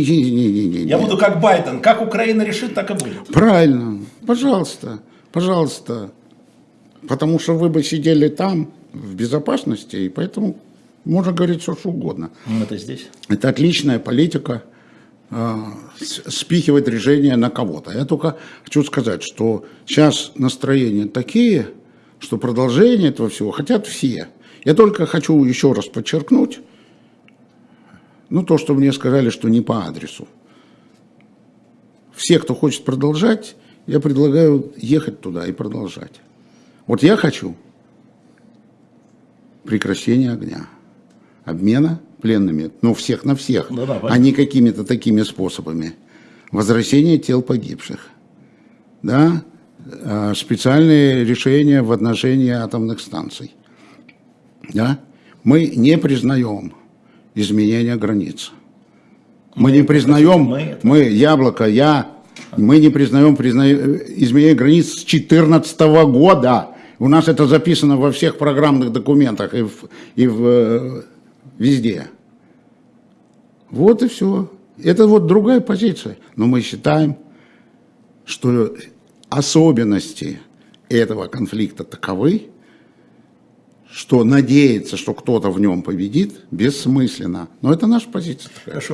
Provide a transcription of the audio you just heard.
Не-не-не-не. Я буду как Байден. Как Украина решит, так и будет. Правильно. Пожалуйста, пожалуйста. Потому что вы бы сидели там в безопасности, и поэтому можно говорить все, что угодно. Мы-то здесь. Это отличная политика с- спихивать решение на кого-то. Я только хочу сказать, что сейчас настроения такие, что продолжение этого всего хотят все. Я только хочу еще раз подчеркнуть, ну, то, что мне сказали, что не по адресу. Все, кто хочет продолжать, я предлагаю ехать туда и продолжать. Вот я хочу прекращения огня, обмена пленными, ну, всех на всех, Да-да, а понятно. не какими-то такими способами. Возвращение тел погибших, да, э, специальные решения в отношении атомных станций, да. Мы не признаем изменения границ. Мы не признаем, мы Яблоко, я, мы не признаем призна... изменение границ с 2014 года. У нас это записано во всех программных документах и, в, и в, э, везде. Вот и все. Это вот другая позиция. Но мы считаем, что особенности этого конфликта таковы, что надеяться, что кто-то в нем победит, бессмысленно. Но это наша позиция. Хорошо.